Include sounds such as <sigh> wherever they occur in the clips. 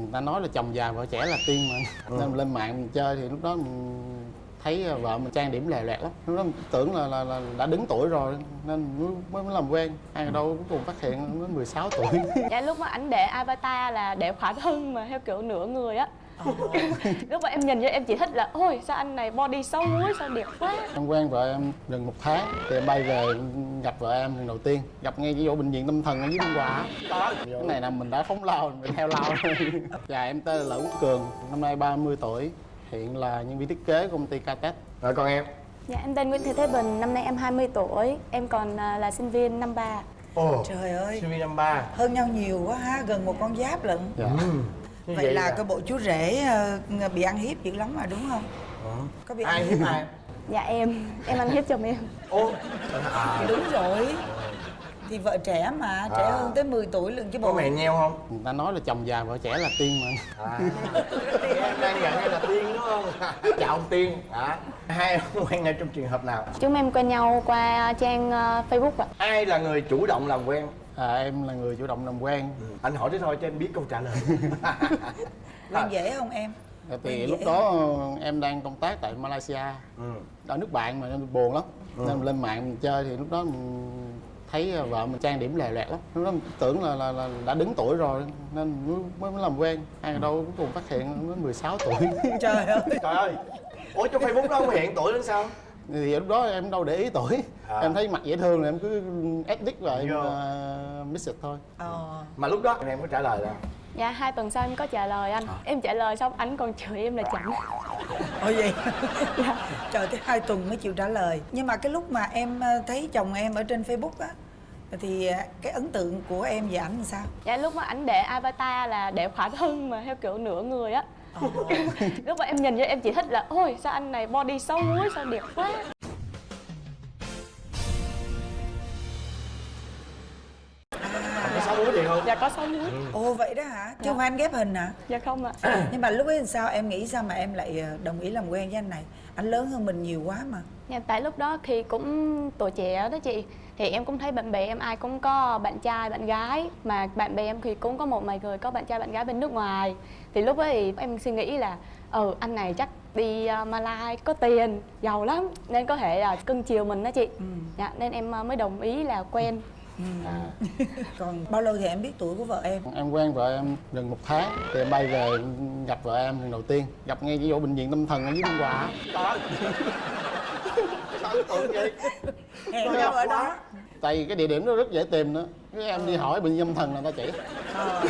người ta nói là chồng già vợ trẻ là tiên mà. Ừ. nên lên mạng mình chơi thì lúc đó mình thấy vợ mình trang điểm lè loẹt lắm. Lúc đó mình tưởng là, là, là đã đứng tuổi rồi nên mới, mới làm quen. Ai đâu cuối cùng phát hiện mới 16 tuổi. Dạ lúc mà ảnh để avatar là để khỏa thân mà theo kiểu nửa người á lúc mà em nhìn vô em chỉ thích là ôi sao anh này body xấu muối sao đẹp quá. Em quen vợ em gần một tháng thì em bay về gặp vợ em lần đầu tiên. Gặp ngay cái chỗ bệnh viện tâm thần ở dưới biên hòa. Cái này là mình đã phóng lao mình theo lao. Rồi <laughs> dạ em tên là Lữ Quốc Cường năm nay 30 tuổi hiện là nhân viên thiết kế của công ty Catet Rồi còn em? Dạ em tên Nguyễn Thị Thế Bình năm nay em 20 tuổi em còn à, là sinh viên năm ba. Ồ Trời ơi. Sinh viên năm ba. Hơn nhau nhiều quá ha Gần một con giáp lận. Dạ. Như Vậy là à? cái bộ chú rể ờ, bị ăn hiếp dữ lắm mà đúng không? Có bị Ai ăn hiếp ai? dạ em. Em ăn hiếp chồng em. Ô Thì đúng rồi. Thì vợ trẻ mà Trẻ À. hơn tới 10 tuổi lần chứ Có bộ mẹ nheo không? Người ta nói là chồng già vợ trẻ là tiên mà. À. Em đang nhận là tiên đúng không? <laughs> Chào ông tiên. À. Hai ông quen nhau trong trường hợp nào? Chúng em quen nhau qua trang à, Facebook ạ. Ai là người chủ động làm quen à, em là người chủ động làm quen. Anh hỏi thế thôi cho em biết câu trả lời. <laughs> Quen dễ không em? thì Quen lúc đó em đang công tác tại Malaysia. Ừ. ở nước bạn mà nên buồn lắm. Nên lên mạng mình chơi thì lúc đó mình thấy vợ mình trang điểm lè loẹt lắm. Lúc đó mình tưởng là, là, là đã đứng tuổi rồi nên mới, mới làm quen. Ai đâu cuối cùng phát hiện mới 16 tuổi. <laughs> Trời ơi. Trời ơi. Ủa trong Facebook đó không hiện tuổi đến sao thì lúc đó em đâu để ý tuổi. À. em thấy mặt dễ thương là em cứ edit và em uh, mix it thôi. Ờ. Mà lúc đó em có trả lời là? Dạ hai tuần sau em có trả lời anh. Em trả lời xong anh còn chửi em là chảnh <laughs> Ôi vậy? <laughs> Trời tới hai tuần mới chịu trả lời. Nhưng mà cái lúc mà em ờ, thấy chồng em ở trên Facebook á Thì ờ, cái ấn tượng của em về ảnh làm sao? dạ lúc mà ảnh để avatar là để khỏa thân mà theo kiểu nửa người á Ờ. <laughs> lúc mà em nhìn vô em chỉ thích là, ôi, sao anh này body xấu quá sao đẹp quá. Gì không? Dạ có xấu muối Ồ vậy đó hả? Chứ không phải anh ghép hình hả? dạ không ạ. <clears throat> Nhưng mà lúc ấy làm sao? Em nghĩ sao mà em lại ờ, đồng ý làm quen với anh này? Anh lớn hơn mình nhiều quá mà. dạ, tại lúc đó thì cũng tuổi trẻ đó chị thì em cũng thấy bạn bè em ai cũng có bạn trai bạn gái. Mà bạn bè em thì cũng có một vài người có bạn trai bạn gái bên nước ngoài. Thì lúc ấy thì em suy nghĩ là ừ anh này chắc đi uh, Malai có tiền giàu lắm nên có thể là cưng chiều mình đó chị. Dạ, nên em uh, mới đồng ý là quen Còn bao lâu thì em biết tuổi của vợ em? em quen vợ em gần một tháng thì em bay về gặp vợ em lần đầu tiên gặp ngay cái chỗ bệnh viện tâm thần ở dưới biên hòa. Sao vậy Hẹn nhau ở đó. tại vì cái địa điểm đó rất dễ tìm nữa cái em đi hỏi bệnh viện tâm thần là người ta chỉ Ờ.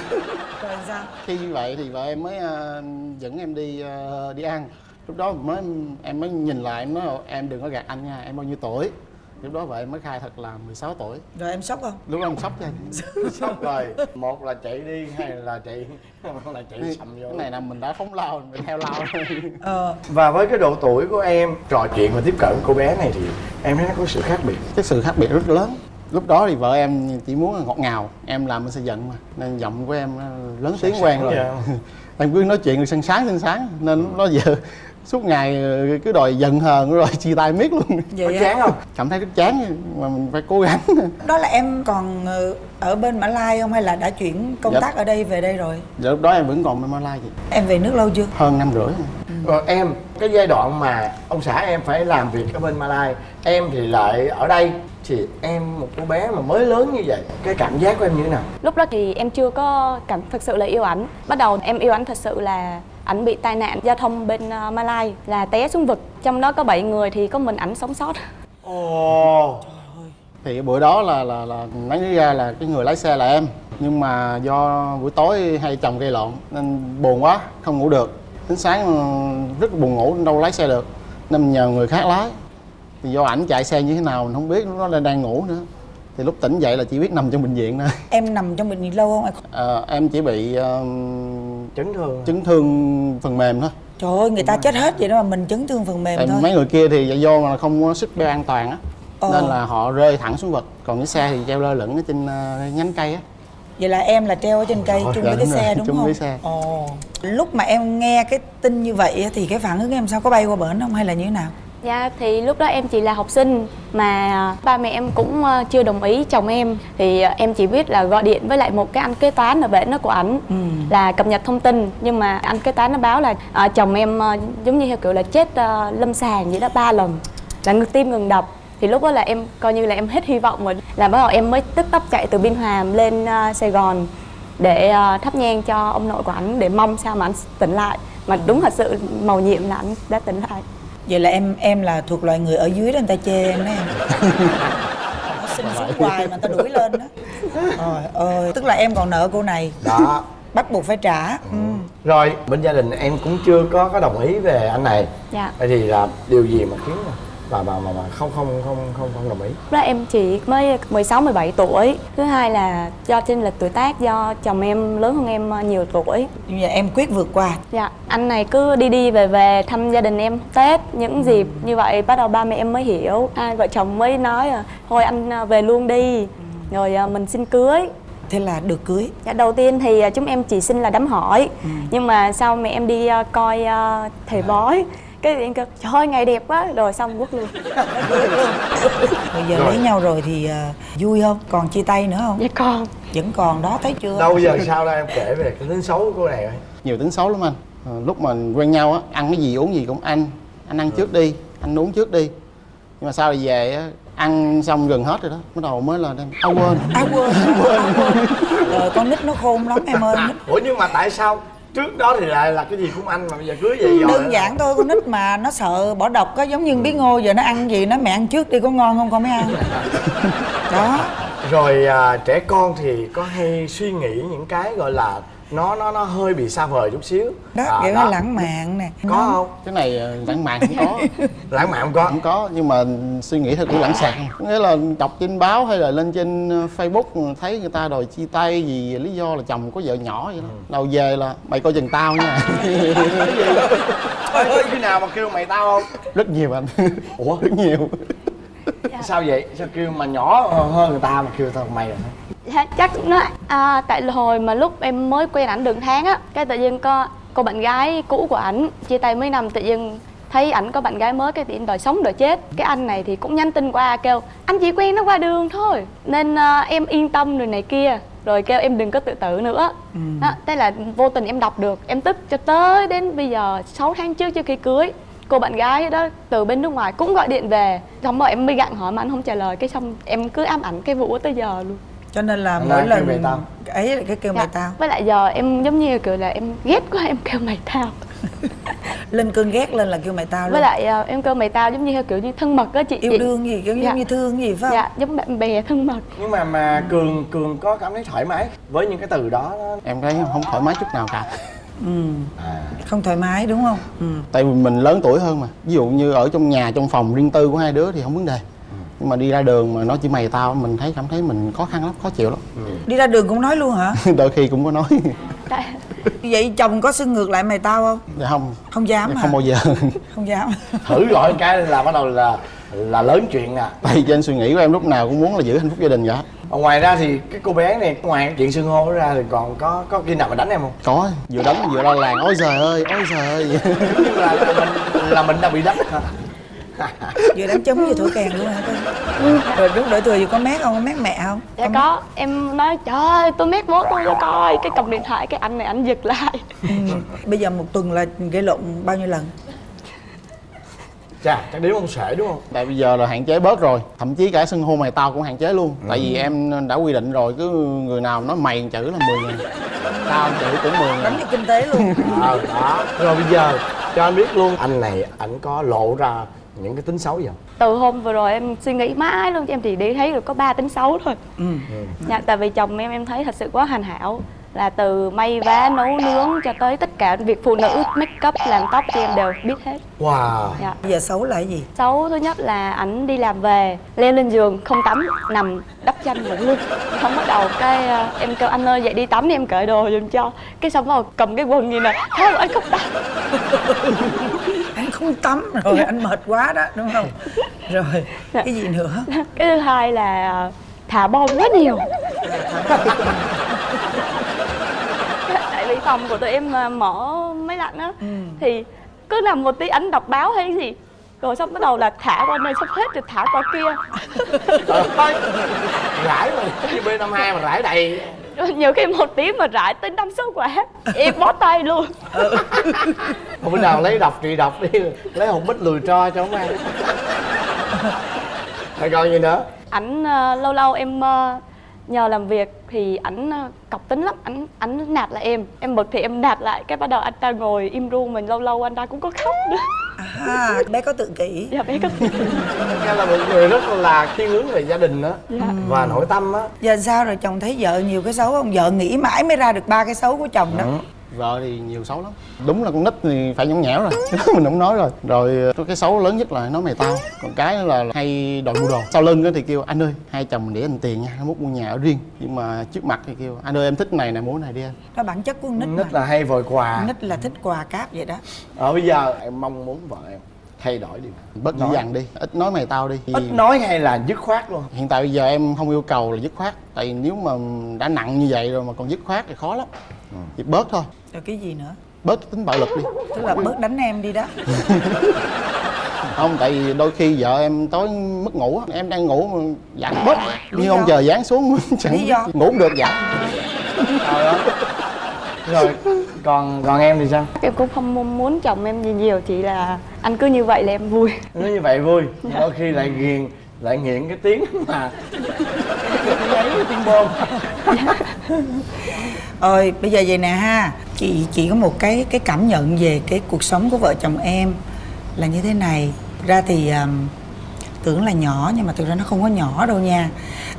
Rồi sao? khi như vậy thì vợ em mới ờ, dẫn em đi ờ, đi ăn lúc đó mới em mới nhìn lại em nói em đừng có gạt anh nha em bao nhiêu tuổi lúc đó vợ em mới khai thật là 16 tuổi. Rồi em sốc không? lúc đó em sốc cho <laughs> Sốc rồi. Một là chạy đi hay là chạy <laughs> là chạy sầm vô. Cái này là mình đã phóng lao mình theo lao rồi Ờ. Và với cái độ tuổi của em trò chuyện và tiếp cận cô bé này thì em thấy nó có sự khác biệt. Cái sự khác biệt rất lớn. Lúc đó thì vợ em chỉ muốn ngọt ngào. Em làm bên xây dựng mà nên giọng của em nó lớn tiếng quen rồi. vậy. <laughs> Em cứ nói chuyện sân sáng sân sáng. Nên lúc đó giờ suốt ngày cứ đòi giận hờn rồi <laughs> chia tay miết luôn Có Vậy chán không? cảm thấy rất chán mà mình phải cố gắng <laughs> Đó là em còn ờ, ở bên Mã Lai không hay là đã chuyển công Dạ. tác ở đây về đây rồi? giờ lúc đó em vẫn còn bên Malai chị Em về nước lâu chưa? hơn năm rưỡi Rồi em, cái giai đoạn mà ông xã em phải làm việc ở bên Malai Em thì lại ở đây Thì em một cô bé mà mới lớn như vậy Cái cảm giác của em như thế nào? lúc đó thì em chưa có cảm thực sự là yêu ảnh bắt đầu em yêu ảnh thật sự là ảnh bị tai nạn giao thông bên uh, Malai là té xuống vực. Trong đó có 7 người thì có mình ảnh sống sót. Ồ. Thì cái bữa đó là là là nói ra là cái người lái xe là em. Nhưng mà do buổi tối hay chồng gây lộn nên buồn quá không ngủ được. Đến sáng ừ, rất là buồn ngủ đâu lái xe được. Nên nhờ người khác lái. Thì do ảnh chạy xe như thế nào mình không biết lúc đó là đang ngủ nữa. Thì lúc tỉnh dậy là chỉ biết nằm trong bệnh viện thôi. Em nằm trong bệnh viện lâu không? Ờ, em chỉ bị ờ, Chấn thương chấn thương phần mềm thôi Trời ơi, người ta chết hết vậy đó mà mình chấn thương phần mềm Tại thôi. mấy người kia thì do mà không có sức beo an toàn á Ờ. nên là họ rơi thẳng xuống vực còn cái xe thì treo lơ lửng ở trên ờ, nhánh cây á Vậy là em là treo ở trên cây chung với cái rồi, xe đúng chung không? với xe. Ồ. Lúc mà em nghe cái tin như vậy á, thì cái phản ứng em sao có bay qua bển không hay là như thế nào? Dạ thì lúc đó em chỉ là học sinh mà ba mẹ em cũng ờ, chưa đồng ý chồng em. Thì ờ, em chỉ biết là gọi điện với lại một cái anh kế toán ở bển đó của ảnh Ừ. là cập nhật thông tin. Nhưng mà anh kế toán nó báo là ờ, chồng em giống như theo kiểu là chết ờ, lâm sàng vậy đó ba lần là ngừng tim ngừng đập. Thì lúc đó là em coi như là em hết hy vọng rồi. Là bắt đầu em mới tức tốc chạy từ biên hòa lên ờ, sài gòn để ờ, thắp nhang cho ông nội của ảnh để mong sao mà ảnh tỉnh lại. Mà đúng thật sự màu nhiệm là ảnh đã tỉnh lại vậy là em em là thuộc loại người ở dưới đó người ta chê em đó em. <laughs> Nó xin xuống hoài mà người ta đuổi lên đó. Trời ơi tức là em còn nợ cô này. Đó. Bắt buộc phải trả. Ừ. rồi bên gia đình em cũng chưa có có đồng ý về anh này. Dạ. Vậy thì là điều gì mà khiến bà bà mà, mà không không không không không đồng ý đó em chỉ mới 16 17 tuổi. Thứ hai là do chênh lệch tuổi tác do chồng em lớn hơn em ờ, nhiều tuổi. nhưng mà em quyết vượt qua Dạ, anh này cứ đi đi về về thăm gia đình em Tết những dịp như vậy bắt đầu ba mẹ em mới hiểu. Hai vợ chồng mới nói là thôi anh ờ, về luôn đi. Rồi ờ, mình xin cưới. thế là được cưới Dạ, đầu tiên thì ờ, chúng em chỉ xin là đám hỏi Nhưng mà sau mẹ em đi ờ, coi ờ, thầy bói Cái em kêu trời ơi ngày đẹp quá Rồi xong quất luôn. Bây giờ Rồi. lấy nhau rồi thì à, vui không? Còn chia tay nữa không? Dạ con vẫn còn đó thấy chưa? Đâu giờ sao đây? Em kể về cái tính xấu của cô này coi. Nhiều tính xấu lắm anh. Ờ, lúc mà quen nhau á ăn cái gì uống gì cũng anh anh ăn trước đi anh uống trước đi. Nhưng mà sau thì về á ăn xong gần hết rồi đó bắt đầu mới là đem à quên. À quên. <laughs> Quên. Rồi con nít nó khôn lắm em ơi. Ủa nhưng mà tại sao trước đó thì lại là cái gì cũng anh mà bây giờ cưới vậy rồi đơn giản thôi con nít mà nó sợ bỏ độc á giống như bí ngô giờ nó ăn gì nó mẹ ăn trước đi có ngon không con mới ăn. <laughs> Đó. Rồi à, trẻ con thì có hay suy nghĩ những cái gọi là nó nó nó hơi bị xa vời chút xíu. Đó À, kiểu nó lãng mạn nè có không? Cái này ờ, lãng mạn cũng có. <laughs> Lãng mạn không có. Cũng có nhưng mà suy nghĩ theo kiểu lãng xẹt không nghĩa là đọc trên báo hay là lên trên ờ, facebook thấy người ta đòi chia tay vì lý do là chồng có vợ nhỏ vậy đó. Đầu về là mày coi chừng tao nha. <laughs> Ôi, ơi, khi nào mà kêu mày tao không? Rất nhiều anh. Ủa? Rất nhiều sao vậy? Sao kêu mà nhỏ hơn người ta mà kêu tao mày rồi Dạ, chắc nó à, tại hồi mà lúc em mới quen ảnh đường tháng á cái tự nhiên có cô bạn gái cũ của ảnh chia tay mấy năm tự nhiên thấy ảnh có bạn gái mới cái tiện đòi sống đòi chết. Cái anh này thì cũng nhắn tin qua kêu anh chỉ quen nó qua đường thôi. Nên à, em yên tâm rồi này kia rồi kêu em đừng có tự tử nữa. Đó, thế là vô tình em đọc được em tức cho tới đến bây giờ 6 tháng trước trước khi cưới cô bạn gái đó từ bên nước ngoài cũng gọi điện về. Xong rồi em mới gặng hỏi mà anh không trả lời cái xong em cứ ám ảnh cái vụ đó tới giờ luôn. Cho nên là mỗi kêu lần mày tao. ấy là cái kêu mày Dạ. tao. Với lại giờ em giống như kiểu là em ghét quá em kêu mày tao. <laughs> Lên cơn ghét lên là kêu mày tao luôn. Với lại ờ, em kêu mày tao giống như kiểu như thân mật á chị. Yêu đương gì kiểu Dạ. như thương gì phải không? Dạ giống bạn bè thân mật. Nhưng mà mà cường cường có cảm thấy thoải mái với những cái từ đó đó? Em thấy không thoải mái chút nào cả ừ. à. không thoải mái đúng không? Ừ. tại vì mình lớn tuổi hơn mà. Ví dụ như ở trong nhà trong phòng riêng tư của hai đứa thì không vấn đề. Nhưng mà đi ra đường mà nói chỉ mày tao mình thấy cảm thấy mình khó khăn lắm khó chịu lắm. Đi ra đường cũng nói luôn hả? <laughs> Đôi khi cũng có nói. <laughs> Vậy chồng có xưng ngược lại mày tao không? Dạ không. Không dám hả? không bao giờ. <laughs> Không dám. Thử gọi cái là bắt đầu là là lớn chuyện à tại vì trên suy nghĩ của em lúc nào cũng muốn là giữ hạnh phúc gia đình vậy Còn ngoài ra thì cái cô bé này ngoài cái chuyện xưng hô đó ra thì còn có có khi nào mà đánh em không? Có vừa đánh vừa la làng ôi trời ơi ôi trời ơi. Giống <laughs> như là, là mình là mình đã bị đánh. Hả <laughs> vừa đánh trống vừa thổi kèn luôn hả con rồi lúc đổi thừa vừa có mét không? Có mét mẹ không? Dạ có em nói trời ơi tôi mét bố tôi cho coi. Cái cầm điện thoại cái anh này anh giật lại. Ừ. bây giờ một tuần là gây lộn bao nhiêu lần chà chắc đếm không xuể đúng không? Tại bây giờ là hạn chế bớt rồi. Thậm chí cả xưng hô mày tao cũng hạn chế luôn. Tại vì em đã quy định rồi cứ người nào nói mày một chữ là 10 ngàn. Tao một chữ cũng 10 đánh ngàn về kinh tế luôn. <laughs> Ờ đó. Rồi bây giờ cho anh biết luôn anh này ảnh có lộ ra những cái tính xấu gì không? Từ hôm vừa rồi em suy nghĩ mãi luôn em chỉ đi thấy được có ba tính xấu thôi. Ừ. dạ tại vì chồng em em thấy thật sự quá hoàn hảo là từ may vá nấu nướng cho tới tất cả việc phụ nữ make up làm tóc thì em đều biết hết. Wow. Dạ. Bây giờ xấu là gì? Xấu thứ nhất là ảnh đi làm về leo lên giường không tắm nằm đắp chăn ngủ luôn. Xong bắt đầu cái ờ, em kêu anh ơi dậy đi tắm đi em cởi đồ giùm cho. Cái xong đầu cầm cái quần gì nè không anh không tắm anh không tắm rồi anh mệt quá đó đúng không? Rồi cái gì nữa? Cái thứ hai là ờ, thả bom rất nhiều phòng của tụi em mà mở máy lạnh á. Thì cứ nằm một tí ảnh đọc báo hay cái gì rồi xong bắt đầu là thả qua này sắp hết rồi thả qua kia. <laughs> Ơi rải mà như b năm hai mà rải đầy. Nhiều khi một tiếng mà rải tới năm sáu quả em bó tay luôn. <laughs> Thôi bữa nào lấy độc trị độc đi lấy hột bích lùi tro cho ông ăn. Rồi còn gì nữa? Ảnh ờ, lâu lâu em ờ, nhờ làm việc thì ảnh ờ, cọc tính lắm. Ảnh ảnh nạt lại em. Em bực thì em nạt lại. Cái bắt đầu anh ta ngồi im ru mình lâu lâu anh ta cũng có khóc nữa. À bé có tự kỷ. Dạ bé có em là một người rất là thiên hướng về gia đình đó Dạ. và nội tâm á. Giờ sao rồi? Chồng thấy vợ nhiều cái xấu không? Vợ nghĩ mãi mới ra được ba cái xấu của chồng đó vợ thì nhiều xấu lắm. Đúng là con nít thì phải nhõng nhẽo rồi. <laughs> Mình không nói rồi. Rồi ờ, cái xấu lớn nhất là nói mày tao. Còn cái là hay đòi mua đồ. Sau lưng á thì kêu anh ơi hai chồng mình để anh tiền nha nó mốt mua nhà ở riêng. Nhưng mà trước mặt thì kêu anh ơi em thích này nè mua này đi anh. Đó bản chất của con nít, nít mà. là hay vội quà. Nít là thích quà cáp vậy đó. Ở bây giờ em mong muốn vợ em thay đổi điều này. Bớt dữ dằn đi. Ít nói mày tao đi. Ít nói hay là dứt khoát luôn? Hiện tại bây giờ em không yêu cầu là dứt khoát. Tại vì nếu mà đã nặng như vậy rồi mà còn dứt khoát thì khó lắm thì bớt thôi. Rồi cái gì nữa? Bớt tính bạo lực đi. Tức là bớt đánh em đi đó. <laughs> Không tại vì đôi khi vợ em tối mất ngủ á, em đang ngủ mà dặn bớt. Lý như do? ông trời giáng xuống chẳng ngủ không được dặn Trời ơi. rồi còn còn em thì sao? Em cũng không mong muốn chồng em gì nhiều chỉ là anh cứ như vậy là em vui. Nói như vậy vui. Đôi khi lại ghiền lại nghiện cái tiếng mà. Cái giấy cái tiếng bơm ơi bây giờ vậy nè ha. Chị chỉ có một cái cái cảm nhận về cái cuộc sống của vợ chồng em Là như thế này. Ra thì um, tưởng là nhỏ nhưng mà thực ra nó không có nhỏ đâu nha.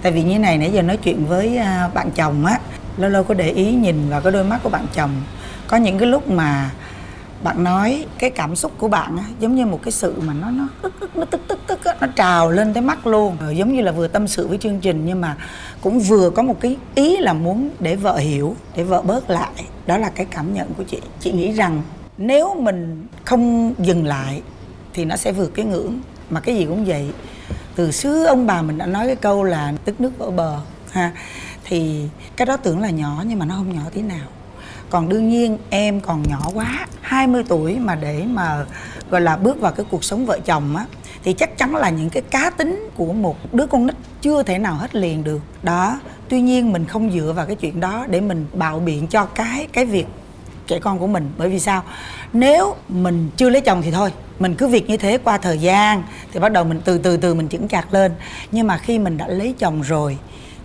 Tại vì như này nãy giờ nói chuyện với uh, bạn chồng á Lâu lâu có để ý nhìn vào cái đôi mắt của bạn chồng. Có những cái lúc mà bạn nói cái cảm xúc của bạn á, giống như một cái sự mà nó nó tức tức nó tức tức tức á, nó trào lên tới mắt luôn. Rồi giống như là vừa tâm sự với chương trình nhưng mà cũng vừa có một cái ý là muốn để vợ hiểu, để vợ bớt lại. Đó là cái cảm nhận của chị. Chị nghĩ rằng nếu mình không dừng lại thì nó sẽ vượt cái ngưỡng. Mà cái gì cũng vậy. Từ xưa ông bà mình đã nói cái câu là tức nước vỡ bờ ha. Thì cái đó tưởng là nhỏ nhưng mà nó không nhỏ tí nào. Còn đương nhiên em còn nhỏ quá 20 tuổi mà để mà, gọi là, bước vào cái cuộc sống vợ chồng á thì chắc chắn là những cái cá tính của một đứa con nít chưa thể nào hết liền được. Đó, tuy nhiên mình không dựa vào cái chuyện đó để mình bạo biện cho cái cái việc trẻ con của mình. Bởi vì sao? Nếu mình chưa lấy chồng thì thôi, mình cứ việc như thế qua thời gian thì bắt đầu mình từ từ từ mình chững chạc lên. Nhưng mà khi mình đã lấy chồng rồi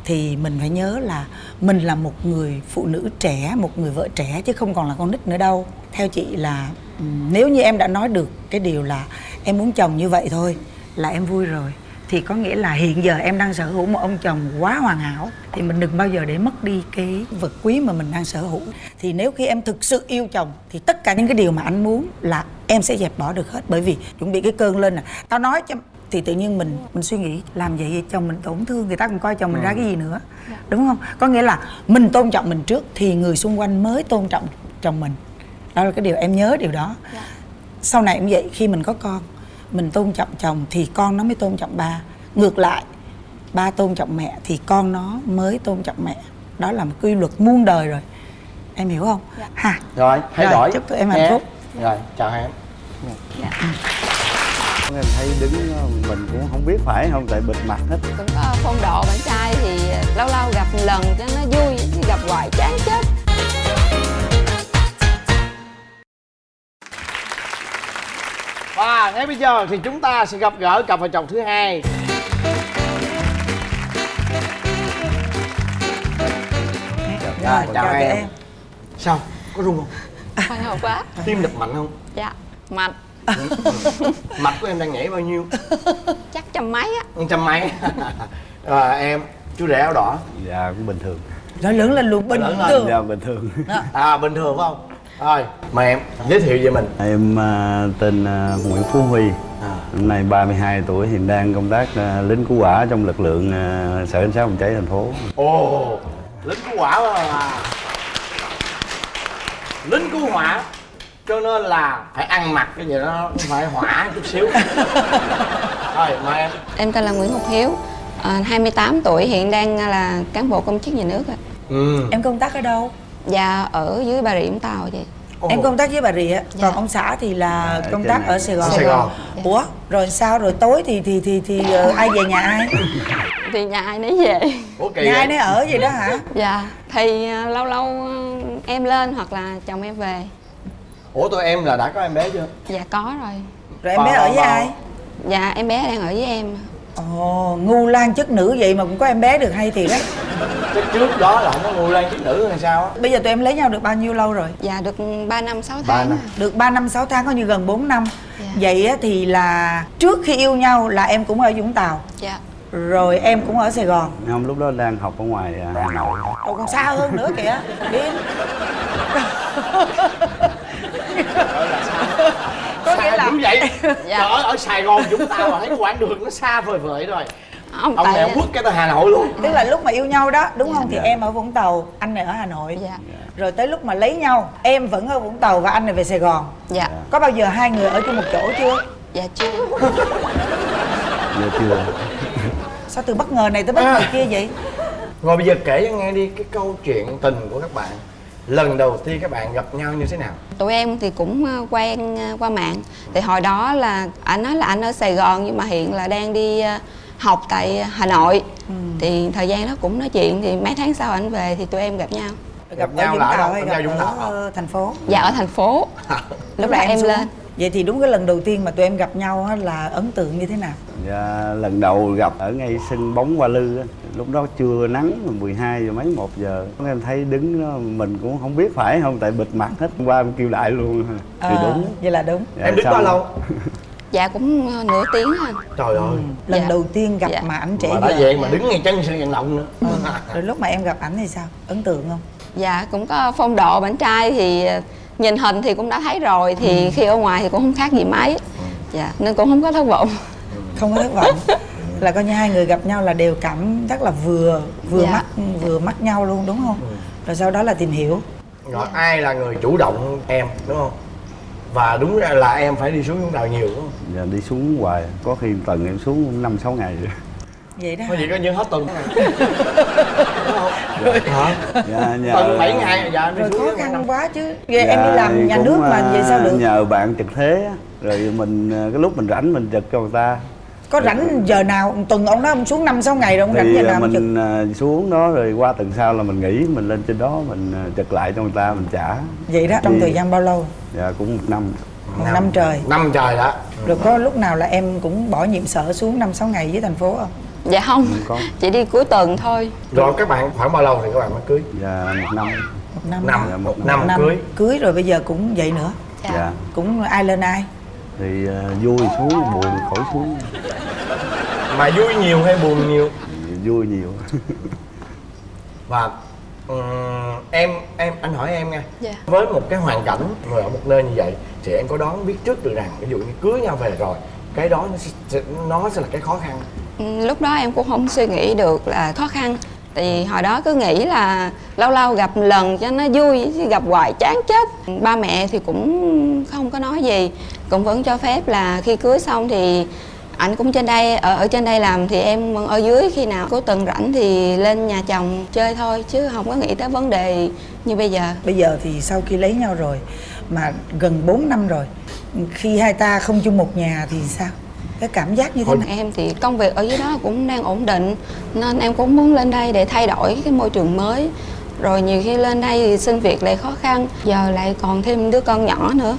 thì mình phải nhớ là mình là một người phụ nữ trẻ, một người vợ trẻ chứ không còn là con nít nữa đâu. Theo chị là ừ, nếu như em đã nói được cái điều là em muốn chồng như vậy thôi là em vui rồi. Thì có nghĩa là hiện giờ em đang sở hữu một ông chồng quá hoàn hảo thì mình đừng bao giờ để mất đi cái vật quý mà mình đang sở hữu. Thì nếu khi em thực sự yêu chồng thì tất cả những cái điều mà anh muốn là em sẽ dẹp bỏ được hết. Bởi vì chuẩn bị cái cơn lên nè tao nói cho thì tự nhiên mình mình suy nghĩ làm vậy thì chồng mình tổn thương người ta còn coi chồng mình ra cái gì nữa. Đúng không? Có nghĩa là mình tôn trọng mình trước thì người xung quanh mới tôn trọng chồng mình. Đó là cái điều em nhớ điều đó sau này cũng vậy khi mình có con mình tôn trọng chồng thì con nó mới tôn trọng ba. Ngược lại ba tôn trọng mẹ thì con nó mới tôn trọng mẹ. Đó là một quy luật muôn đời rồi. Em hiểu không? Ha. Rồi thay Rồi, đổi. chúc tụi em hạnh phúc. rồi chào em. Em thấy đứng mình cũng không biết phải không? Tại bịt mặt hết. Cũng có phong độ bạn trai thì lâu lâu gặp một lần cho nó vui chứ gặp hoài chán chết và ngay bây giờ thì chúng ta sẽ gặp gỡ cặp vợ chồng thứ hai. Rồi chào chào em. em. Sao? Có rung không? Hồi hộp quá. Tim đập mạnh không? Dạ mạnh. <laughs> Mạch của em đang nhảy bao nhiêu? Chắc trăm mấy á. Trăm mấy. <laughs> À, em chú rể áo đỏ. Dạ cũng bình thường. Nó lớn lên luôn bình Lớn lên. thường. Dạ bình thường. À bình thường phải không rồi mời em giới thiệu về mình. Em ờ, tên ờ, Nguyễn Phú Huy. À. năm nay 32 tuổi hiện đang công tác ờ, lính cứu hỏa trong lực lượng sở cảnh sát phòng cháy thành phố. Ồ lính cứu hỏa mà lính cứu hỏa cho nên là phải ăn mặc cái gì đó nó phải hỏa chút xíu. Rồi mời em. Em tên là Nguyễn Ngọc Hiếu à, 28 tuổi hiện đang là cán bộ công chức nhà nước ạ. Ừ. Em công tác ở đâu và ở dưới bà rịa vũng tàu chị. Ồ. em công tác với bà rịa Dạ. còn ông xã thì là Ở công tác ở sài gòn. Sài Gòn. ủa rồi sao? Rồi tối thì thì thì thì ờ, ai về nhà ai? <laughs> Thì nhà ai nấy về. Ủa kỳ nhà ai vậy? nấy ở vậy đó hả? Dạ thì à, lâu lâu à, em lên hoặc là chồng em về. Ủa tụi em là đã có em bé chưa? Dạ có rồi. Rồi em bé ở với ai? Dạ em bé đang ở với em. Ồ ngu lan chất nữ vậy mà cũng có em bé được hay thiệt á Chứ trước đó là nó ngu lan chức nữ hay sao á. Bây giờ tụi em lấy nhau được bao nhiêu lâu rồi? Dạ được 3 năm 6 Ba tháng năm. à. được 3 năm 6 tháng coi như gần 4 năm. Dạ. vậy á thì là trước khi yêu nhau là em cũng ở Vũng Tàu. Dạ. Rồi em cũng ở Sài Gòn. Không lúc đó đang học ở ngoài à, Hà Nội. Ồ còn xa hơn nữa kìa Điên Có nghĩa xa là dữ vậy. Dạ. trời ơi ở sài gòn vũng tàu mà thấy cái quãng đường nó xa vời vợi rồi ông ông tại này ông quất cái tới hà nội luôn. Tức là lúc mà yêu nhau đó đúng không? Thì Dạ. em ở Vũng Tàu Anh này ở Hà Nội. Dạ. Rồi tới lúc mà lấy nhau Em vẫn ở Vũng Tàu và anh này về Sài Gòn. Dạ. Có bao giờ hai người ở chung một chỗ chưa? dạ chưa. Giờ <laughs> chưa. Sao từ bất ngờ này tới bất ngờ kia vậy? rồi bây giờ kể cho nghe đi cái câu chuyện tình của các bạn. Lần đầu tiên các bạn gặp nhau như thế nào? Tụi em thì cũng ờ, quen ờ, qua mạng. Thì hồi đó là anh nói là anh ở sài gòn nhưng mà hiện là đang đi ờ, học tại hà nội. Ừ. thì thời gian đó cũng nói chuyện thì mấy tháng sau anh về thì tụi em gặp nhau. Gặp ở nhau là ở đâu? Gặp gặp nhau Vũng Tàu ở ờ, thành phố? dạ ở thành phố. Lúc đó em xuống. lên. Vậy thì đúng cái lần đầu tiên mà tụi em gặp nhau á là ấn tượng như thế nào? Dạ, lần đầu gặp ở ngay sân bóng Hoa Lư á, lúc đó chưa nắng mà 12 giờ mấy một giờ. Em thấy đứng đó mình cũng không biết phải không? Tại bịt mặt hết qua em kêu đại luôn. Thì Ờ, đúng. Vậy là đúng. Dạ, em đứng bao lâu dạ cũng ờ, nửa tiếng anh trời ơi Lần Dạ. đầu tiên gặp Dạ. mà ảnh trẻ mà đã vậy mà đứng ngay chân sân vận động nữa Ừ. <laughs> Rồi lúc mà em gặp ảnh thì sao? Ấn tượng không? dạ cũng có phong độ bạn trai thì ờ, nhìn hình thì cũng đã thấy rồi thì Ừ. khi ở ngoài thì cũng không khác gì mấy dạ nên cũng không có thất vọng Không có thất vọng <laughs> Là coi như hai người gặp nhau là đều cảm giác là vừa vừa Dạ. mắt vừa mắt nhau luôn đúng không? Rồi sau đó là tìm hiểu rồi ai là người chủ động em đúng không và đúng ra là em phải đi xuống vũng tàu nhiều đúng không giờ đi xuống hoài. Có khi tuần em xuống năm sáu ngày rồi. Vậy đó có gì có như hết tuần. Đúng không hả dạ, nhờ, <laughs> tuần bảy ngày dạ em đi Rồi xuống khó khăn quá chứ. Vậy em Dạ, đi làm nhà nước mà vậy sao à, được? nhờ bạn trực thế á, rồi mình à, cái lúc mình rảnh mình trực cho người ta Có rảnh giờ nào? Tuần ông đó ông xuống năm sáu ngày rồi ông rảnh thì giờ à, nào trực? mình à, xuống đó rồi qua tuần sau là mình nghỉ mình lên trên đó mình à, trực lại cho người ta mình trả. Vậy đó trong Thì- thời gian bao lâu? dạ cũng một năm. Một năm trời. Năm trời đó. Rồi có lúc nào là em cũng bỏ nhiệm sở xuống năm sáu ngày với thành phố không? dạ không. Không chỉ đi cuối tuần thôi. Rồi các bạn khoảng bao lâu thì các bạn mới cưới? Dạ một năm. Một năm năm. Dạ, một một năm năm. cưới. Cưới rồi bây giờ cũng vậy nữa. Dạ, dạ. Cũng ai lên ai thì à, vui xuống buồn khỏi xuống. Mà vui nhiều hay buồn nhiều? Vui nhiều. Và ừm, em em anh hỏi em nha. Dạ. với một cái hoàn cảnh người ở một nơi như vậy thì em có đoán biết trước được rằng ví dụ như cưới nhau về rồi cái đó nó sẽ, nó sẽ là cái khó khăn? Ừ, lúc đó em cũng không suy nghĩ được là khó khăn. Thì hồi đó cứ nghĩ là lâu lâu gặp lần cho nó vui chứ gặp hoài chán chết. Ba mẹ thì cũng không có nói gì cũng vẫn cho phép là khi cưới xong thì anh cũng trên đây ở ở trên đây làm thì em ở dưới khi nào cuối tuần rảnh thì lên nhà chồng chơi thôi chứ không có nghĩ tới vấn đề như bây giờ Bây giờ thì sau khi lấy nhau rồi Mà gần 4 năm rồi Khi hai ta không chung một nhà thì sao? Cái cảm giác như thế nào? em thì công việc ở dưới đó cũng đang ổn định nên em cũng muốn lên đây để thay đổi cái môi trường mới rồi nhiều khi lên đây thì xin việc lại khó khăn giờ lại còn thêm đứa con nhỏ nữa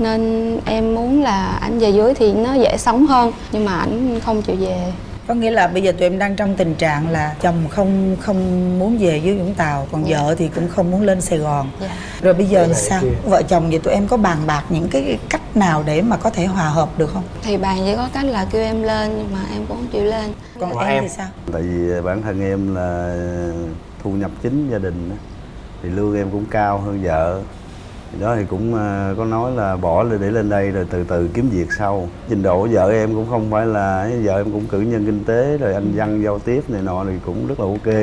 nên em muốn là anh về dưới thì nó dễ sống hơn nhưng mà ảnh không chịu về Có nghĩa là bây giờ tụi em đang trong tình trạng là chồng không không muốn về dưới Vũng Tàu Còn Dạ. vợ thì cũng không muốn lên Sài Gòn Dạ. Rồi bây giờ này sao? kia. Vợ chồng vậy tụi em có bàn bạc những cái cách nào để mà có thể hòa hợp được không? thì bạn chỉ có cách là kêu em lên nhưng mà em cũng không chịu lên Còn em, em? thì sao? tại vì bản thân em là thu nhập chính gia đình á, thì lương em cũng cao hơn vợ Thì đó thì cũng à, có nói là bỏ để lên đây rồi từ từ kiếm việc sau. Trình độ của vợ em cũng không phải là vợ em cũng cử nhân kinh tế rồi anh văn giao tiếp này nọ thì cũng rất là ok.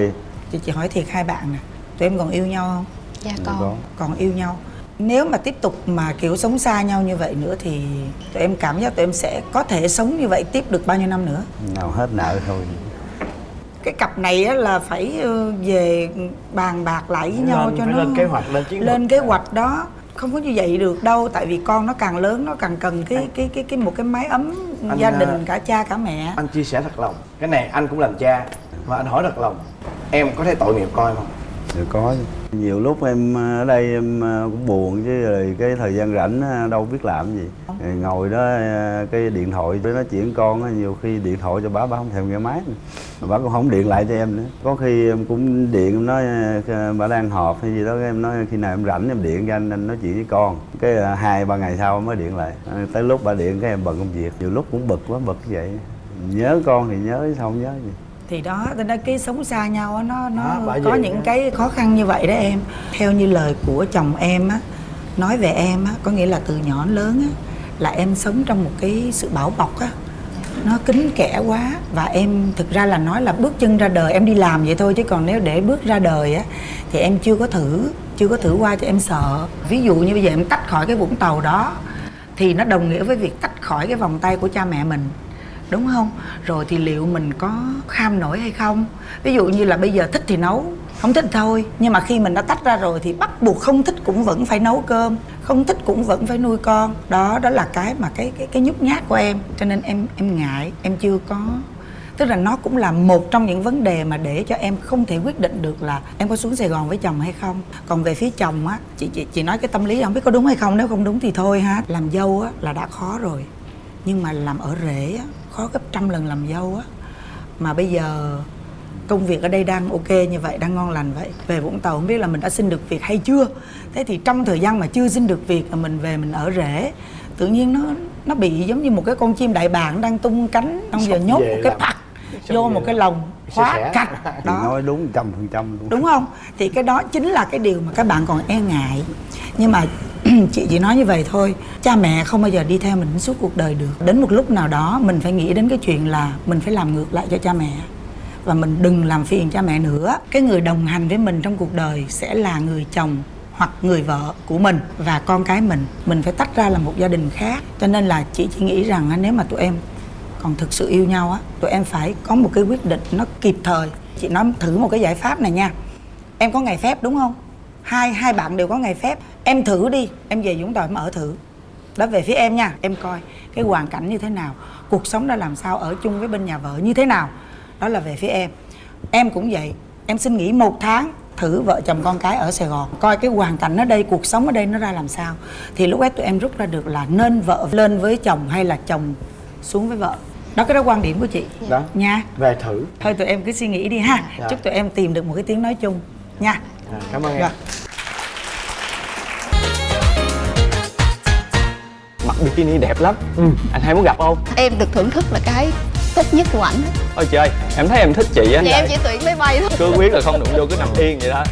Chị, chị hỏi thiệt hai bạn nè Tụi em còn yêu nhau không? dạ Dạ con. có. còn yêu nhau. Nếu mà tiếp tục mà kiểu sống xa nhau như vậy nữa thì tụi em cảm giác tụi em sẽ có thể sống như vậy tiếp được bao nhiêu năm nữa? Nào hết nợ thôi cái cặp này á là phải ờ, về bàn bạc lại với nhau Lên- cho phải nó lên kế hoạch lên chiến lên kế hoạch đó. Không có như vậy được đâu tại vì con nó càng lớn nó càng cần cái cái cái cái một cái mái ấm Anh, gia à, đình cả cha cả mẹ. anh chia sẻ thật lòng. Cái này anh cũng làm cha và anh hỏi thật lòng. Em có thấy tội nghiệp em không Dạ có. Nhiều lúc em ờ, ở đây em ờ, cũng buồn chứ, rồi cái thời gian rảnh ờ, đâu biết làm gì. Rồi ngồi đó cái điện thoại với nói chuyện con nhiều khi điện thoại cho bà bà không thèm nghe máy nữa. Bà cũng không điện lại cho em nữa. Có khi em cũng điện, em nói bà đang họp hay gì đó em nói khi nào em rảnh em điện cho anh anh nói chuyện với con. Cái hai, ba ngày sau mới điện lại. Tới lúc bà điện cái em bận công việc. Nhiều lúc cũng bực quá, bực vậy. Nhớ con thì nhớ sao không nhớ gì thì đó tôi nói cái sống xa nhau nó nó Đó, bởi có những đó. cái khó khăn như vậy đó em. Theo như lời của chồng em á nói về em á có nghĩa là từ nhỏ lớn á là em sống trong một cái sự bảo bọc á. Nó kín kẽ quá và em thực ra là nói là bước chân ra đời em đi làm vậy thôi chứ còn nếu để bước ra đời á thì em chưa có thử chưa có thử qua cho em sợ. Ví dụ như bây giờ em tách khỏi cái vũng tàu đó thì nó đồng nghĩa với việc tách khỏi cái vòng tay của cha mẹ mình đúng không? Rồi thì liệu mình có kham nổi hay không? Ví dụ như là bây giờ thích thì nấu không thích thôi. Nhưng mà khi mình đã tách ra rồi thì bắt buộc không thích cũng vẫn phải nấu cơm không thích cũng vẫn phải nuôi con. Đó đó là cái mà cái cái cái nhút nhát của em. Cho nên em em ngại em chưa có. Tức là nó cũng là một trong những vấn đề mà để cho em không thể quyết định được là em có xuống Sài Gòn với chồng hay không. Còn về phía chồng á chị chị chị nói cái tâm lý không biết có đúng hay không nếu không đúng thì thôi ha. Làm dâu á là đã khó rồi nhưng mà làm ở rể á, khó gấp trăm lần làm dâu á. Mà bây giờ công việc ở đây đang ok như vậy đang ngon lành vậy về vũng tàu không biết là mình đã xin được việc hay chưa. Thế thì trong thời gian mà chưa xin được việc mà mình về mình ở rể tự nhiên nó nó bị giống như một cái con chim đại bàng đang tung cánh xong giờ nhốt một cái xong vô một cái lồng khóa cạch. <laughs> Đó. Nói đúng trăm phần trăm luôn. Đúng không? Thì cái đó chính là cái điều mà các bạn còn e ngại. Nhưng mà <clears throat> chị chỉ nói như vậy thôi. Cha mẹ không bao giờ đi theo mình suốt cuộc đời được. Đến một lúc nào đó, mình phải nghĩ đến cái chuyện là mình phải làm ngược lại cho cha mẹ. Và mình đừng làm phiền cha mẹ nữa. Cái người đồng hành với mình trong cuộc đời sẽ là người chồng hoặc người vợ của mình và con cái mình. Mình phải tách ra là một gia đình khác. Cho nên là chị chỉ nghĩ rằng nếu mà tụi em còn thực sự yêu nhau á, tụi em phải có một cái quyết định nó kịp thời. Chị nói thử một cái giải pháp này nha. Em có ngày phép đúng không? Hai hai bạn đều có ngày phép. Em thử đi. Em về vũng tàu em ở thử. Đó về phía em nha. Em coi cái hoàn cảnh như thế nào. Cuộc sống đã làm sao ở chung với bên nhà vợ như thế nào. Đó là về phía em. Em cũng vậy. Em xin nghỉ một tháng thử vợ chồng con cái ở sài gòn. Coi cái hoàn cảnh ở đây cuộc sống ở đây nó ra làm sao. Thì lúc ấy tụi em rút ra được là nên vợ lên với chồng hay là chồng xuống với vợ. Đó cái đó quan điểm của chị. Đó. Nha. Về thử. Thôi tụi em cứ suy nghĩ đi ha. Rồi. chúc tụi em tìm được một cái tiếng nói chung. Nha à, cảm ơn em. Rồi mặc bikini đẹp lắm. Anh hay muốn gặp không? Em được thưởng thức là cái tốt nhất của ảnh. Ôi trời em thấy em thích chị á. Thì em chỉ tuyển máy bay thôi. Cứ quyết là không đụng vô cứ nằm yên vậy đó.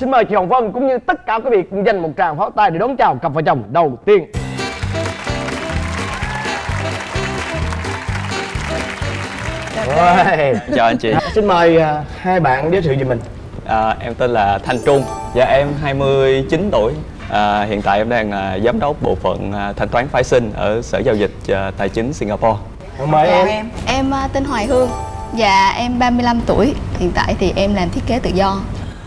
Xin mời chị Hồng Vân cũng như tất cả quý vị cùng dành một tràng pháo tay để đón chào cặp vợ chồng đầu tiên. Rồi. chào anh chị. Xin mời à, hai bạn giới thiệu về mình. à, em tên là thanh trung. Dạ em 29 tuổi. À, hiện tại em đang là giám đốc bộ phận à, thanh toán phái sinh ở sở giao dịch à, tài chính singapore. Mời chào em. em. Em tên Hoài Hương. Dạ em 35 tuổi. Hiện tại thì em làm thiết kế tự do.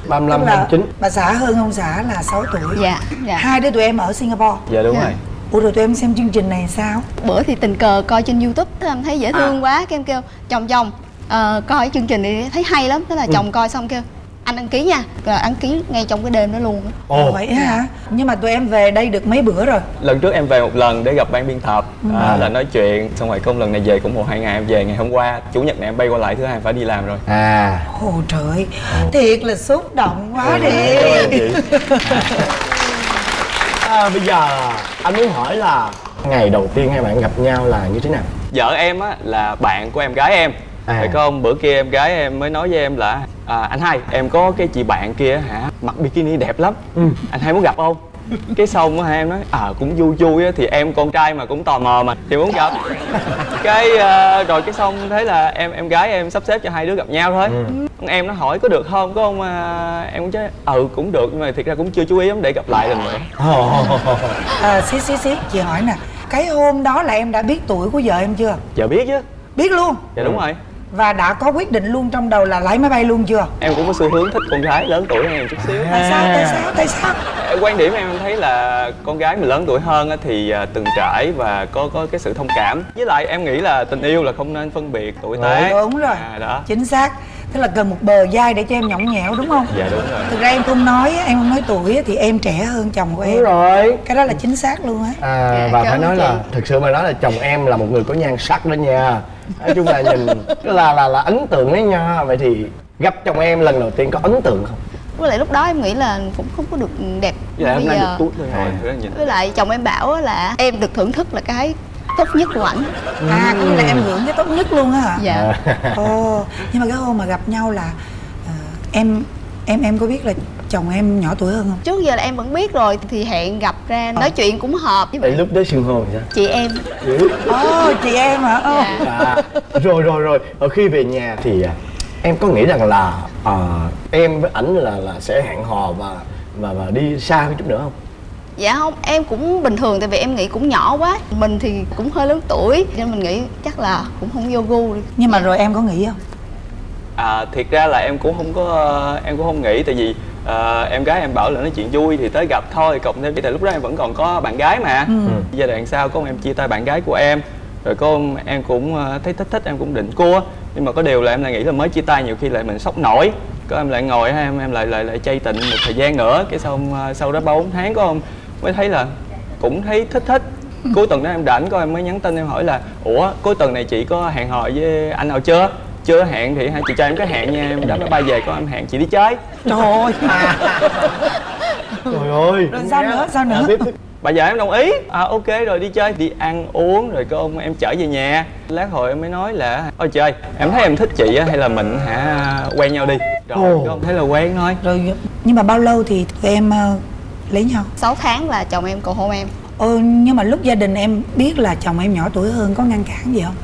35 Tức là 29. bà xã hơn ông xã là 6 tuổi. Dạ dạ. Hai đứa tụi em ở singapore. Dạ đúng Dạ. rồi ủa rồi tụi em xem chương trình này sao? Bữa thì tình cờ coi trên Youtube Thế em thấy dễ thương quá Cái em kêu chồng chồng. Ờ, Coi chương trình này thấy hay lắm Thế là chồng coi xong kêu Anh đăng ký nha. Rồi đăng ký ngay trong cái đêm đó luôn Ồ, vậy hả? Nhưng mà tụi em về đây được mấy bữa rồi? Lần trước em về một lần để gặp ban biên tập. À, là nói chuyện xong rồi công lần này về cũng một hai ngày em về ngày hôm qua chủ nhật này em bay qua lại thứ hai em phải đi làm rồi. À, ồ trời. Thiệt là xúc động quá đi. cảm ơn chị <laughs> à, bây giờ anh muốn hỏi là ngày đầu tiên hai bạn gặp nhau là như thế nào? vợ em á là bạn của em gái em À. phải không bữa kia em gái em mới nói với em là à, anh hai em có cái chị bạn kia hả mặc bikini đẹp lắm Ừ. anh hai muốn gặp không cái xong á hai em nói à cũng vui vui á thì em con trai mà cũng tò mò mà thì muốn gặp. Cái ờ, rồi cái xong thế là em em gái em sắp xếp cho hai đứa gặp nhau thôi. Con em nó hỏi có được không có không à, em cũng chứ ừ cũng được nhưng mà thiệt ra cũng chưa chú ý lắm để gặp lại lần nữa. À, xí xí xí chị hỏi nè cái hôm đó là em đã biết tuổi của vợ em chưa? Giờ biết chứ. Biết luôn. Dạ đúng rồi và đã có quyết định luôn trong đầu là lái máy bay luôn chưa? Em cũng có xu hướng thích con gái lớn tuổi hơn em chút xíu. Tại sao? Tại sao? Tại sao? Quan điểm em thấy là con gái mình lớn tuổi hơn á thì à, từng trải và có có cái sự thông cảm. Với lại em nghĩ là tình yêu là không nên phân biệt tuổi tác. Đúng rồi. À, đó. Chính xác tức là cần một bờ vai để cho em nhõng nhẽo đúng không? Dạ đúng rồi. Thực ra em không nói em không nói tuổi á, thì em trẻ hơn chồng của em. Đúng rồi. Cái đó là chính xác luôn á. À, Dạ, và phải nói chị. là thực sự mà nói là chồng em là một người có nhan sắc đó nha. Nói chung là nhìn là là là ấn tượng đấy nha. Vậy thì gặp chồng em lần đầu tiên có ấn tượng không? Với lại lúc đó em nghĩ là cũng không có được đẹp với lại như hôm nay bây được giờ. với lại chồng em bảo á là em được thưởng thức là cái tốt nhất của ảnh. À có nghĩa là em hưởng cái tốt nhất luôn á hả? Dạ. Ồ nhưng mà cái hôm mà gặp nhau là ờ, em em em có biết là chồng em nhỏ tuổi hơn không? Trước giờ là em vẫn biết rồi thì hẹn gặp ra nói chuyện cũng hợp với Vậy lúc đó hô thì sao? Chị em. Ồ chị em hả? Dạ. à, rồi rồi rồi. Ở khi về nhà thì à, em có nghĩ rằng là à, em với ảnh là là sẽ hẹn hò và và và đi xa chút nữa không dạ không em cũng bình thường tại vì em nghĩ cũng nhỏ quá. Mình thì cũng hơi lớn tuổi nên mình nghĩ chắc là cũng không vô gu đi. Nhưng mà rồi em có nghĩ không? À, thiệt ra là em cũng không có em cũng không nghĩ. Tại vì ờ, em gái em bảo là nói chuyện vui thì tới gặp thôi. Cộng thêm tại lúc đó em vẫn còn có bạn gái mà. Giai đoạn sau có em chia tay bạn gái của em. Rồi có em cũng ờ, thấy thích thích em cũng định cua. Nhưng mà có điều là em lại nghĩ là mới chia tay nhiều khi lại mình sốc nổi. Có em lại ngồi em em lại lại lại chay tịnh một thời gian nữa. Cái xong ờ, sau đó ba bốn tháng có không mới thấy là cũng thấy thích thích. Cuối tuần đó em rảnh có em mới nhắn tin em hỏi là ủa cuối tuần này chị có hẹn hò với anh nào chưa? Chưa hẹn thì hai chị cho em cái hẹn nha em đáp máy bay về có em hẹn chị đi chơi. Trời ơi. Trời ơi. Rồi sao nữa, sao nữa? À, tiếp, tiếp. bà vợ em đồng ý. À ok rồi đi chơi. Đi ăn uống rồi có ông em chở về nhà. Lát hồi em mới nói là ôi trời em thấy em thích chị á hay là mình hả quen nhau đi? Rồi Ồ. có ông thấy là quen thôi. Rồi nhưng mà bao lâu thì tụi em ờ, lấy nhau 6 tháng là chồng em cầu hôn em. Ừ nhưng mà lúc gia đình em biết là chồng em nhỏ tuổi hơn có ngăn cản gì không?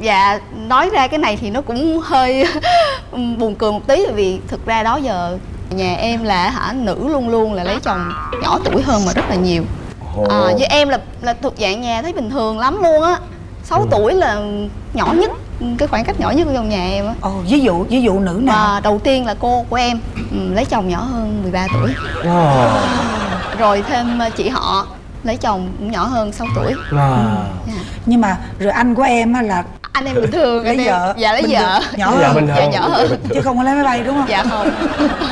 Dạ nói ra cái này thì nó cũng hơi <laughs> buồn cười một tí vì thực ra đó giờ nhà em là hả nữ luôn luôn là lấy chồng nhỏ tuổi hơn mà rất là nhiều. À, với em là là thuộc dạng nhà thấy bình thường lắm luôn á. 6 tuổi là nhỏ nhất cái khoảng cách nhỏ nhất trong nhà em á. Ồ ví dụ ví dụ nữ nào? Mà đầu tiên là cô của em ừ, lấy chồng nhỏ hơn 13 tuổi. Wow. rồi thêm ờ, chị họ lấy chồng cũng nhỏ hơn 6 tuổi. Wow. Dạ. nhưng mà rồi anh của em á là anh em bình thường lấy anh em- vợ. dạ lấy bình vợ. thường, nhỏ Dạ, hơn. dạ nhỏ hơn. Chứ không có lấy máy bay đúng không? Dạ không.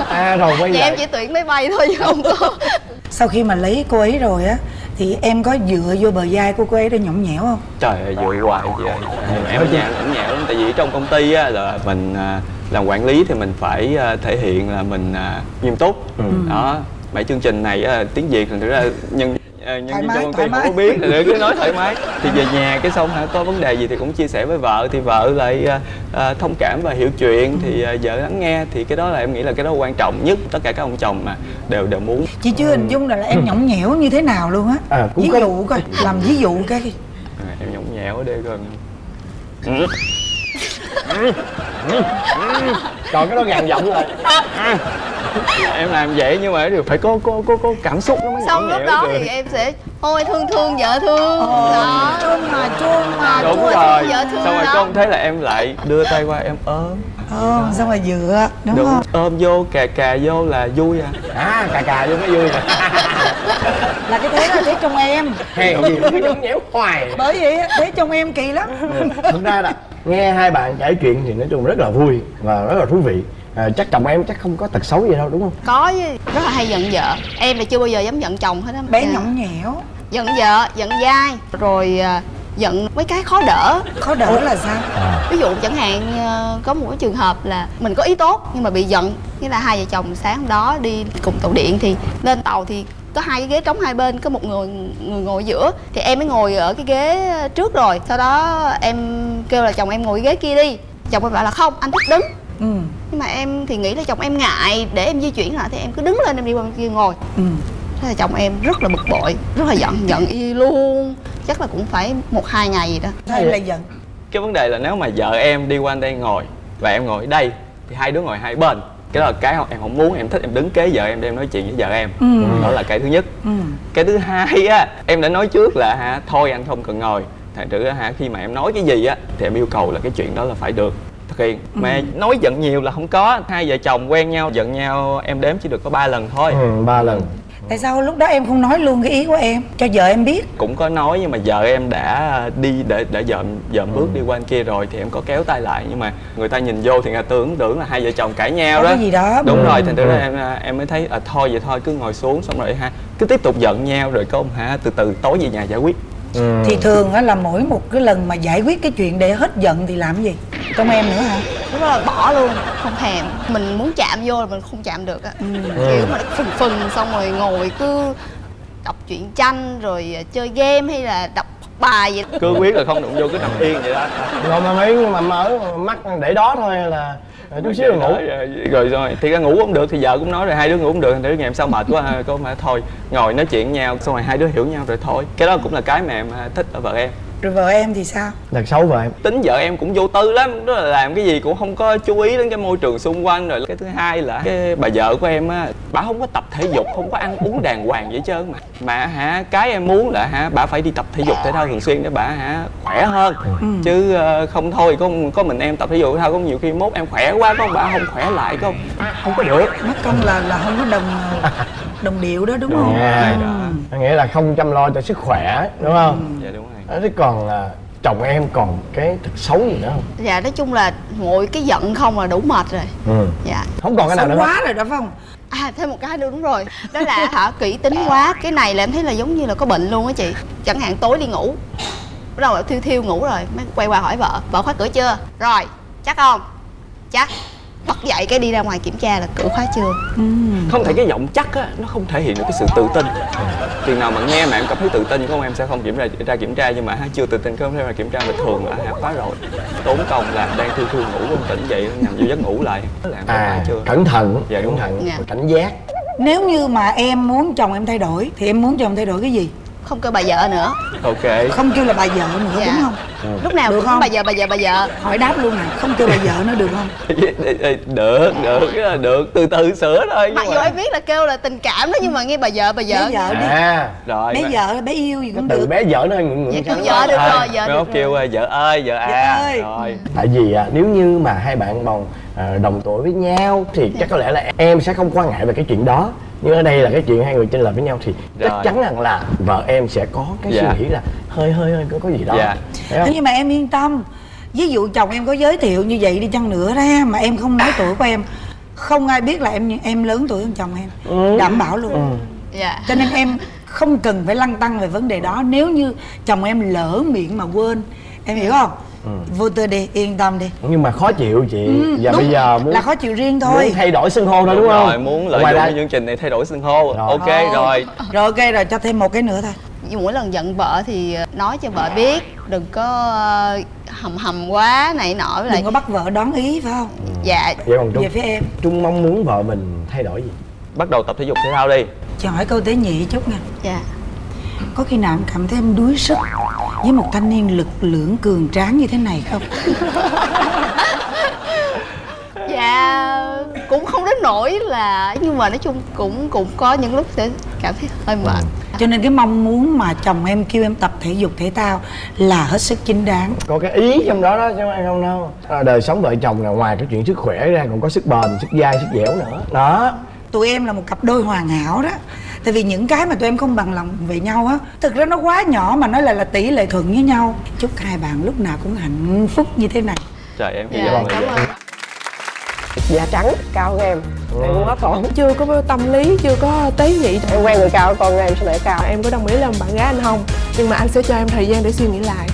À rồi quay dạ lại. em chỉ tuyển máy bay thôi chứ không có. Sau khi mà lấy cô ấy rồi á thì em có dựa vô bờ vai của cô ấy để nhõng nhẽo không? Trời ơi dội hoài ơi em ở nhà cũng nhẹo lắm. Tại vì trong công ty á là mình à, làm quản lý thì mình phải à, thể hiện là mình à, nghiêm túc. Đó mấy chương trình này á, tiếng việt thì thực ra nhân à, nhân viên trong công ty không có biết thì cứ nói thoải mái. Thì về nhà cái xong hả có vấn đề gì thì cũng chia sẻ với vợ thì vợ lại à, à, thông cảm và hiểu chuyện. Thì à, vợ lắng nghe thì cái đó là em nghĩ là cái đó quan trọng nhất tất cả các ông chồng mà đều đều muốn. Chị chưa hình dung là, là em nhõng nhẽo như thế nào luôn á. À, ví có- dụ coi làm ví dụ cái à, em nhõng nhẽo ở đây coi. Còn cái đó gàn giọng rồi <laughs> <laughs> em làm vậy nhưng mà đều phải có có có có cảm xúc nó mới xong lúc đó được. thì em sẽ ôi thương thương vợ thương. Đó. chuông mà chuông mà đúng chua rồi. thương vợ thương xong rồi ông thấy là em lại đưa tay qua em ôm. Ờ xong rồi dựa đúng, đúng không? ôm vô cà cà vô là vui à. À cà cà vô mới vui nè. <laughs> Là cái thế là thế trong em. Hèn gì nó cứ nhõng nhẽo hoài. Bởi vậy á, thế trong em kỳ lắm. Thực ra là nghe hai bạn kể chuyện thì nói chung rất là vui và rất là thú vị à, chắc chồng em chắc không có tật xấu gì đâu đúng không? Có chứ. Rất là hay giận vợ. Em thì chưa bao giờ dám giận chồng hết á bé Dạ. nhõng nhẽo. Giận vợ giận dai rồi à, giận mấy cái khó đỡ. Khó đỡ là sao? Ví dụ chẳng hạn ờ, có một cái trường hợp là mình có ý tốt nhưng mà bị giận. Nghĩa là hai vợ chồng sáng hôm đó đi cùng tàu điện thì lên tàu thì có hai cái ghế trống hai bên có một người người ngồi giữa. Thì em mới ngồi ở cái ghế trước rồi. Sau đó em kêu là chồng em ngồi cái ghế kia đi. Chồng em bảo là không anh thích đứng ừ. Nhưng mà em thì nghĩ là chồng em ngại để em di chuyển lại thì em cứ đứng lên em đi qua bên kia ngồi. Ừ. Thế là chồng em rất là bực bội rất là giận <laughs> giận y luôn. Chắc là cũng phải một hai ngày gì đó. Em lại giận. Cái vấn đề là nếu mà vợ em đi qua đây ngồi và em ngồi ở đây thì hai đứa ngồi hai bên. Cái đó là cái em không muốn em thích em đứng kế vợ em để em nói chuyện với vợ em. Ừ. đó là cái thứ nhất. Ừ. Cái thứ hai á em đã nói trước là hả thôi anh không cần ngồi. Thành thử hả khi mà em nói cái gì á thì em yêu cầu là cái chuyện đó là phải được thực hiện mà nói giận nhiều là không có. Hai vợ chồng quen nhau giận nhau em đếm chỉ được có ba lần thôi. Ừ, ba lần. Tại sao lúc đó em không nói luôn cái ý của em? Cho vợ em biết. Cũng có nói nhưng mà vợ em đã đi để để dợm dợm bước đi qua bên kia rồi thì em có kéo tay lại. Nhưng mà người ta nhìn vô thì người ta tưởng tưởng là hai vợ chồng cãi nhau có đó. cái gì đó. Đúng Ừ. rồi thành thử ra Ừ. em em mới thấy à, thôi vậy thôi cứ ngồi xuống xong rồi ha cứ tiếp tục giận nhau rồi có hả từ từ tối về nhà giải quyết. Ừ. thì thường á là mỗi một cái lần mà giải quyết cái chuyện để hết giận thì làm gì trong em nữa hả? Lúc đó là bỏ luôn không thèm. Mình muốn chạm vô là mình không chạm được á. Kiểu mà phừng phừng xong rồi ngồi cứ đọc truyện tranh rồi chơi game hay là đọc bài gì đó. cứ quyết là không đụng vô cứ nằm yên vậy đó. Rồi mà mấy mà mở mắt để đó thôi là chút xíu rồi ngủ. Rồi, rồi rồi thì ra ngủ không được thì vợ cũng nói rồi hai đứa ngủ không được thì ngày hôm sau mệt quá ha, có mà thôi ngồi nói chuyện nhau xong rồi hai đứa hiểu nhau rồi thôi. Cái đó cũng là cái mà em à, thích ở vợ em rồi vợ em thì sao? Thật xấu vợ em. Tính vợ em cũng vô tư lắm. Đó là làm cái gì cũng không có chú ý đến cái môi trường xung quanh. Rồi cái thứ hai là cái bà vợ của em á bà không có tập thể dục không có ăn uống đàng hoàng vậy trơn mà. Mà hả cái em muốn là hả bà phải đi tập thể dục thể thao thường xuyên để bà hả khỏe hơn. Chứ ờ, không thôi có có mình em tập thể dục thể thao có nhiều khi mốt em khỏe quá có bà không khỏe lại không không có được. Mất công là là không có đồng đồng điệu đó đúng không? Rồi, Ừ. nghĩa là không chăm lo cho sức khỏe đúng không? Dạ đúng rồi Đó, thế còn là chồng em còn cái thật xấu gì nữa không? Dạ nói chung là ngồi cái giận không là đủ mệt rồi. Ừ. dạ. Không còn cái nào nữa quá rồi đó phải không? À thêm một cái nữa đúng rồi. Đó là hả kỹ tính quá. Cái này là em thấy là giống như là có bệnh luôn á chị. Chẳng hạn tối đi ngủ bắt đầu là thiêu thiêu ngủ rồi mới quay qua hỏi vợ vợ khóa cửa chưa? Rồi chắc không? Chắc bật dậy cái đi ra ngoài kiểm tra là cửa khóa chưa? Không thể cái giọng chắc á nó không thể hiện được cái sự tự tin. Chừng nào mà nghe mà em cảm thấy tự tin không em sẽ không kiểm tra ra kiểm tra nhưng mà ha, chưa tự tin không thể ra kiểm tra mà thường là hả khóa rồi. Tốn công là đang thiêu thiêu ngủ không tỉnh dậy nằm vô giấc ngủ lại. Làm có à chưa? cẩn thận. Dạ, đúng cẩn thận. Dạ. cảnh giác. Nếu như mà em muốn chồng em thay đổi thì em muốn chồng thay đổi cái gì không kêu bà vợ nữa. Ok. Không kêu là bà vợ nữa Dạ. đúng không? Lúc nào Được cũng không? bà vợ bà vợ bà vợ. Hỏi đáp luôn nè không kêu bà vợ nữa được không? <laughs> Được được cái là được. Từ từ sửa thôi mặc dù em biết là kêu là tình cảm đó nhưng mà nghe bà vợ bà vợ. Bé vợ đi. À rồi bé mà- vợ bé yêu gì cũng từ được. bé vợ nó hơi ngượng dạ ngượng kêu sao vợ được À, rồi vợ được kêu rồi. à, vợ ơi vợ à. Vợ ơi. rồi. Tại vì à, nếu như mà hai bạn bằng à, đồng tuổi với nhau thì chắc có lẽ là em sẽ không quan ngại về cái chuyện đó nhưng ở đây là cái chuyện hai người chênh lệch với nhau thì chắc Rồi. chắn rằng là vợ em sẽ có cái Dạ. suy nghĩ là hơi hơi hơi có, có gì đó. Dạ. Thế nhưng mà em yên tâm. Ví dụ chồng em có giới thiệu như vậy đi chăng nữa ra mà em không nói tuổi của em không ai biết là em em lớn tuổi hơn chồng em. Ừ. đảm bảo luôn. Dạ. Cho nên em không cần phải lăn tăng về vấn đề đó. Nếu như chồng em lỡ miệng mà quên em hiểu không vô tư đi yên tâm đi. Nhưng mà khó chịu chị. Ừ, và đúng, bây giờ muốn là khó chịu riêng muốn thôi thay đổi xưng hô thôi đúng, không? rồi muốn lợi Ngoài dụng ra- chương trình này thay đổi xưng hô. Rồi. ok Thôi. rồi. Rồi ok rồi cho thêm một cái nữa thôi. Nhưng mỗi lần giận vợ thì nói cho vợ biết đừng có ờ, hầm hầm quá này nọ với lại đừng có bắt vợ đón ý phải không? Dạ. Vậy còn trung về phía em. Trung mong muốn vợ mình thay đổi gì? Bắt đầu tập thể dục thể thao đi. Cho hỏi câu tế nhị chút nha. Dạ có khi nào em cảm thấy em đuối sức với một thanh niên lực lưỡng cường tráng như thế này không? <laughs> Dạ cũng không đến nỗi là nhưng mà nói chung cũng cũng có những lúc sẽ cảm thấy hơi mệt. Cho nên cái mong muốn mà chồng em kêu em tập thể dục thể thao là hết sức chính đáng. Có cái ý trong đó đó chứ phải không đâu. À, đời sống vợ chồng là ngoài cái chuyện sức khỏe ra còn có sức bền sức dai sức dẻo nữa. Đó. Tụi em là một cặp đôi hoàn hảo đó tại vì những cái mà tụi em không bằng lòng về nhau á thực ra nó quá nhỏ mà nói là là tỷ lệ thuận với nhau. Chúc hai bạn lúc nào cũng hạnh phúc như thế này. Trời em hy dạ vọng là cảm vậy ơn. Da trắng cao hơn em. Em cũng hết còn chưa có tâm lý chưa có tế nhị. Em quen người cao con em sẽ lại cao. Em có đồng ý làm bạn gái anh không? Nhưng mà anh sẽ cho em thời gian để suy nghĩ lại